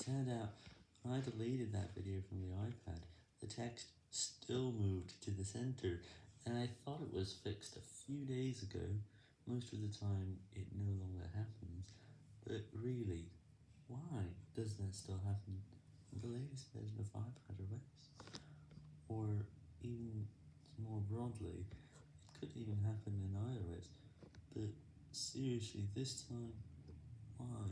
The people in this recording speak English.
turned out, when I deleted that video from the iPad, the text still moved to the center, and I thought it was fixed a few days ago, most of the time it no longer happens, but really, why does that still happen? In the latest version of iPad OS, Or, even more broadly, it could even happen in iOS, but seriously, this time, why?